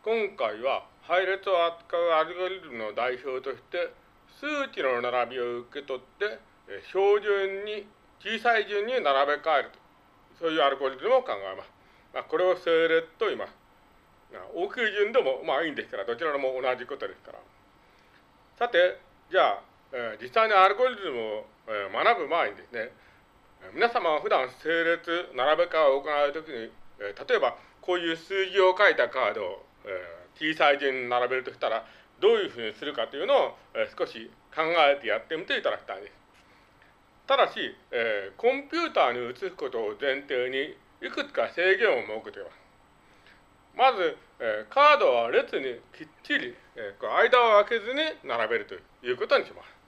今回は配列を扱うアルゴリズムの代表として数値の並びを受け取って標準に小さい順に並べ替えるとそういうアルゴリズムを考えます。まあ、これを整列と言います。大きい順でもまあいいんですからどちらも同じことですから。さてじゃあ、えー、実際にアルゴリズムを、えー、学ぶ前にですね皆様は普段整列並べ替えを行うときに、えー、例えばこういう数字を書いたカードを、えー、小さい順に並べるとしたらどういうふうにするかというのを、えー、少し考えてやってみていただきたいです。ただし、えー、コンピューターに移すことを前提にいくつか制限を設けています。まず、えー、カードは列にきっちり、えー、間を空けずに並べるということにします。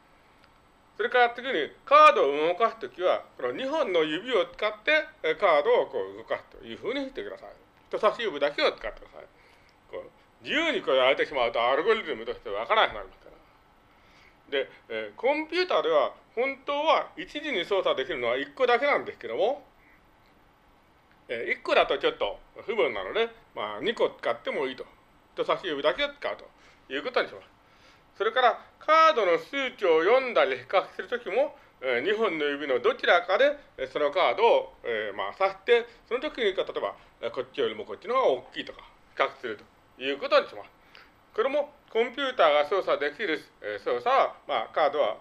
それから次にカードを動かすときは、この2本の指を使ってカードをこう動かすというふうにしてください。人差し指だけを使ってください。自由にこれやれてしまうとアルゴリズムとしてわからなくなりますから。で、えー、コンピューターでは本当は一時に操作できるのは1個だけなんですけども、えー、1個だとちょっと不分なので、まあ、2個使ってもいいと。人差し指だけを使うということにします。それからカードの数値を読んだり比較するときも、えー、2本の指のどちらかでそのカードを、えー、まあ、指して、その時に例えばこっちよりもこっちの方が大きいとか比較するということにします。これもコンピューターが操作できる、操作は、まあ、カードは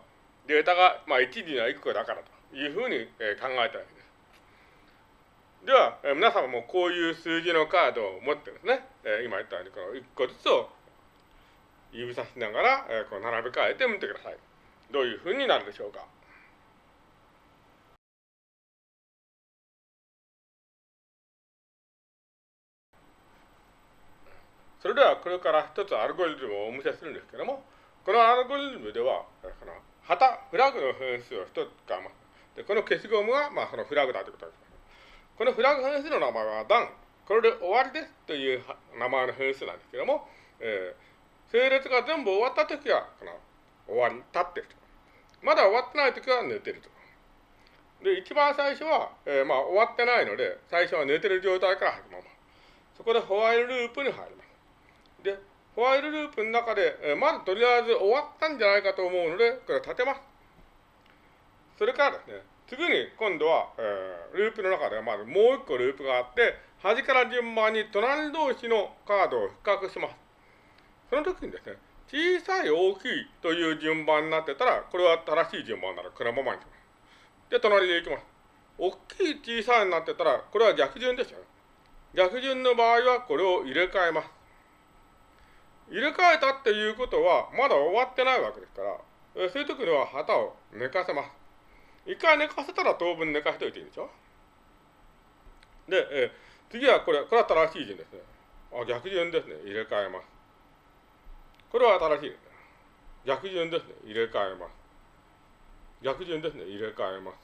データが、まあ、1時には1個だからというふうに、考えたわけです。では、皆様もこういう数字のカードを持ってですね、今言ったようにこの1個ずつを指さしながら、こう並べ替えてみてください。どういうふうになるでしょうか。それではこれから一つアルゴリズムをお見せするんですけども、このアルゴリズムでは、この旗、フラグの変数を一つ使います。で、この消しゴムが、まあ、そのフラグだということです。このフラグ変数の名前は done。これで終わりですという名前の変数なんですけども、えー整列が全部終わったときは、この終わり、立ってると。まだ終わってないときは寝てると。で、一番最初は、えー、まあ終わってないので、最初は寝てる状態から始まります。そこでホワイルループに入ります。ホワイルループの中で、え、まずとりあえず終わったんじゃないかと思うので、これ立てます。それからですね、次に今度は、えー、ループの中ではまずもう一個ループがあって、端から順番に隣同士のカードを比較します。その時にですね、小さい大きいという順番になってたら、これは正しい順番ならこのままにします。で、隣でいきます。大きい小さいになってたら、これは逆順ですよね。逆順の場合はこれを入れ替えます。入れ替えたっていうことは、まだ終わってないわけですから、そういう時には旗を寝かせます。一回寝かせたら当分寝かせておいていいんでしょ？で、え次はこれ、これは正しい順ですね。あ、逆順ですね。入れ替えます。これは新しいですね。逆順ですね。入れ替えます。逆順ですね。入れ替えます。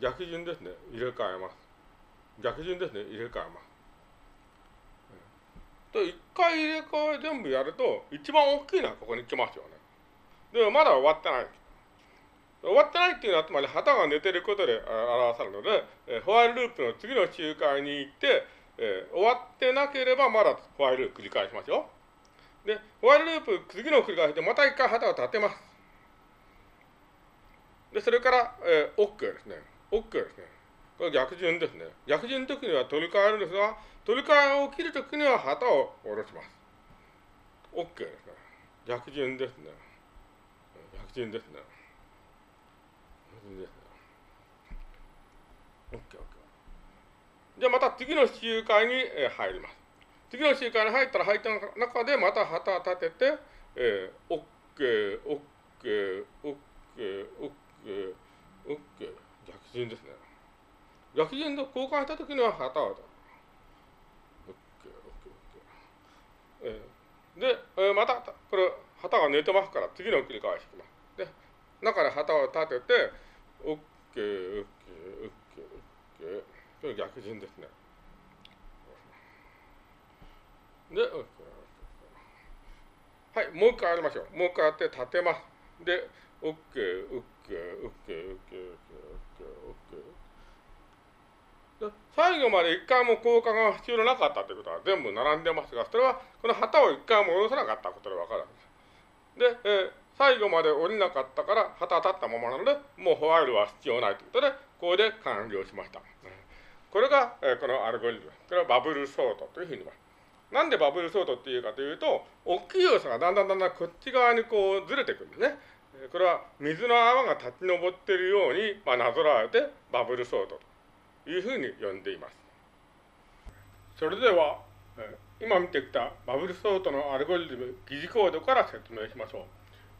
逆順ですね。入れ替えます。逆順ですね。入れ替えます。と、一回入れ替え全部やると、一番大きいのはここに来ますよね。でもまだ終わってない。終わってないっていうのは、つまり旗が寝てることで表されるので、えホワイルループの次の周回に行って、え、終わってなければまだホワイルループ繰り返しますよ。で、ホワイルループ、次の繰り返しでまた一回旗を立てます。で、それから、えー、OK ですね。OK ですね。これ逆順ですね。逆順の時には取り替えるんですが、取り替えを切る時には旗を下ろします。OK ですね。逆順ですね。逆順ですね。逆順ですね。OK、OK。じゃあまた次の周回に入ります。次の週間に入ったら入った中でまた旗を立てて、えー、オッケー、オッケー、オッケー、オッケー、オッケー、逆順ですね。逆順で交換したときには旗を立てる。オッケー、オッケー、オッケー。えー、で、えー、また、これ、旗が寝てますから、次の繰り返しきます。で、中で旗を立てて、オッケー、オッケー、オッケー、オッケー。これ逆順ですね。で、はい、もう一回やりましょう。もう一回やって立てます。で、OK、OK、OK、OK、OK、OK。最後まで一回も交換が必要なかったということは全部並んでますが、それはこの旗を一回も下ろさなかったことでわかるわけです。で、えー、最後まで降りなかったから旗立ったままなので、もうホワイルは必要ないということで、ここで完了しました。これが、えー、このアルゴリズム。これはバブルソートというふうに言います。なんでバブルソートっていうかというと、大きい要素がだんだんだんだんこっち側にこうずれてくるんですね。これは水の泡が立ち上っているように、まあ、なぞらえてバブルソートというふうに呼んでいます。それでは、今見てきたバブルソートのアルゴリズム、疑似コードから説明しましょ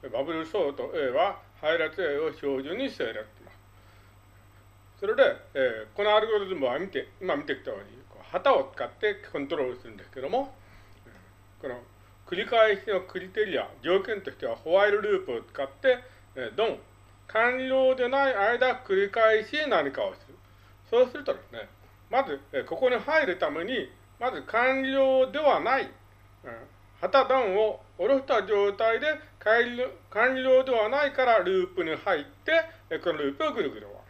う。バブルソート A は配列 A を標準に整列します。それで、え、このアルゴリズムは見て、今見てきたように、旗を使ってコントロールするんですけども、この繰り返しのクリテリア、条件としてはホワイルループを使って、えドン、完了でない間繰り返し何かをする。そうするとですね、まず、ここに入るために、まず完了ではない、うん、旗ドンを下ろした状態で完了ではないからループに入って、このループをぐるぐる終わ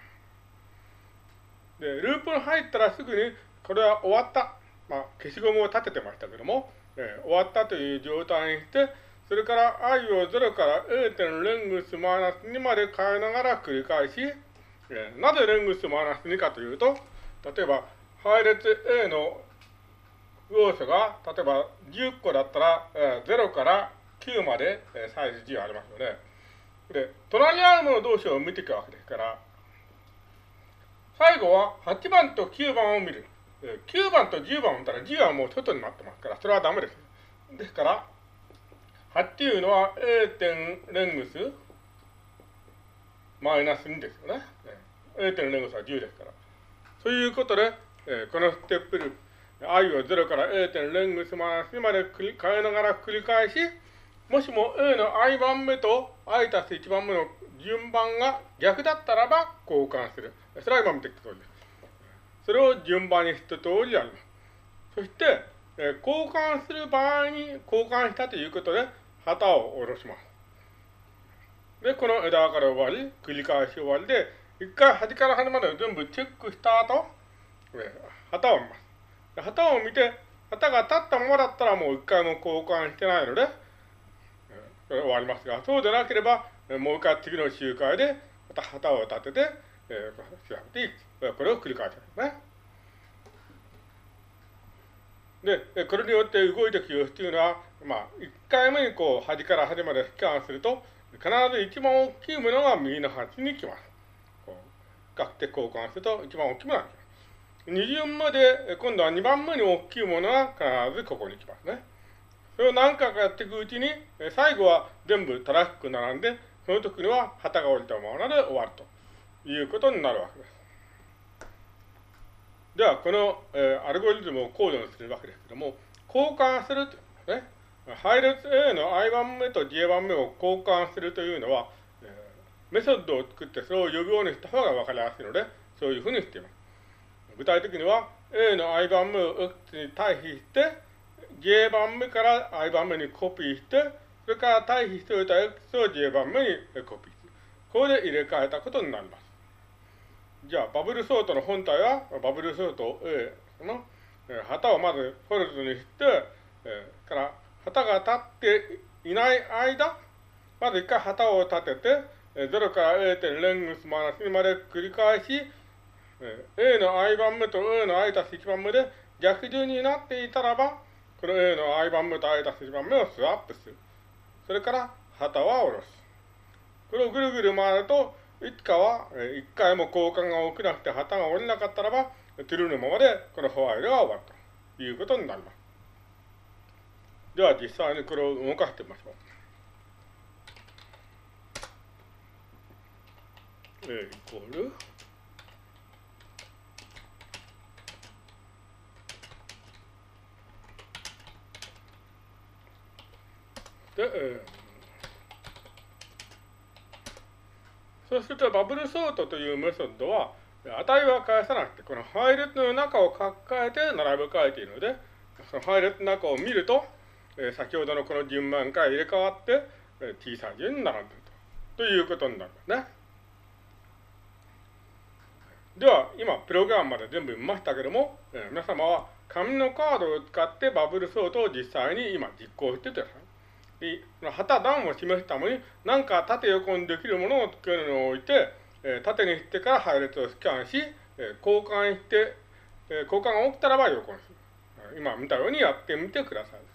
る。で、ループに入ったらすぐに、これは終わった。まあ、消しゴムを立ててましたけども、えー、終わったという状態にして、それから i を0から a. レングスマイナス2まで変えながら繰り返し、えー、なぜレングスマイナス2かというと、例えば配列 A の要素が、例えば10個だったら、えー、0から9まで、えー、サイズ10ありますよね。で、隣にあるもの同士を見ていくわけですから、最後は8番と9番を見る。9番と10番を見たら10はもう外になってますから、それはダメです。ですから、8っていうのは A 点レングスマイナス2ですよね。A 点レングスは10ですから。そういうことで、えこのステップループ、i を0から A 点レングスマイナス2まで変えながら繰り返し、もしも A の i 番目と i たす1番目の順番が逆だったらば交換する。それは今見てきた通りです。それを順番に一通りやります。そして、えー、交換する場合に交換したということで、旗を下ろします。で、この枝から終わり、繰り返し終わりで、一回端から端まで全部チェックした後、旗を見ます。旗を見て、旗が立ったままだったらもう一回も交換してないので、えー、終わりますが、そうでなければ、もう一回次の集会で、また旗を立てて、えー、調べていく。これを繰り返すんですね。で、これによって動いていく様子というのは、まあ、1回目にこう、端から端までスキャンすると、必ず一番大きいものが右の端に来ます。こう、比較的交換すると一番大きいものが来ます。二巡目で、今度は2番目に大きいものが必ずここに来ますね。それを何回かやっていくうちに、最後は全部正しく並んで、その時には旗が降りたままで終わるということになるわけです。では、この、えー、アルゴリズムをコードにするわけですけども、交換するというね、配列 A の i 番目と j 番目を交換するというのは、えー、メソッドを作ってそれを呼ぶようにした方が分かりやすいので、そういうふうにしています。具体的には、A の i 番目を X に対比して、j 番目から i 番目にコピーして、それから対比しておいた X を j 番目にコピーする。これで入れ替えたことになります。じゃあ、バブルソートの本体は、バブルソート A の、旗をまずフォルトにして、えー、から旗が立っていない間、まず一回旗を立てて、0から A 点レングスマイナス2まで繰り返し、A の i 番目と A の i たす1番目で逆順になっていたらば、この A の i 番目と i たす1番目をスワップする。それから旗は下ろす。これをぐるぐる回ると、いつかは、え一回も交換が起きなくて旗が下りなかったらば、トゥルーのままでこのホワイトが終わるということになります。では実際にこれを動かしてみましょう。A イコールで、えーそうするとバブルソートというメソッドは、値は返さなくて、この配列の中を書き換えて並べ替えているので、その配列の中を見ると、えー、先ほどのこの順番から入れ替わって、えー、T サイズに並んでるとということになるんですね。では、今、プログラムまで全部見ましたけども、えー、皆様は紙のカードを使ってバブルソートを実際に今実行してください。で、旗段を示すために、何か縦横にできるものを作るのを置いて、えー、縦にしてから配列をスキャンし、えー、交換して、えー、交換が起きたらば横にする。今見たようにやってみてください。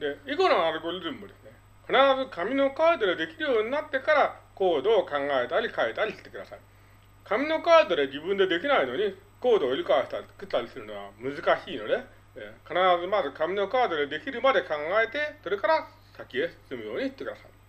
で、以後のアルゴリズムですね、必ず紙のカードでできるようになってからコードを考えたり変えたりしてください。紙のカードで自分でできないのに、コードを理解したり作ったりするのは難しいので、え必ずまず紙のカードでできるまで考えて、それから先へ進むようにしてください。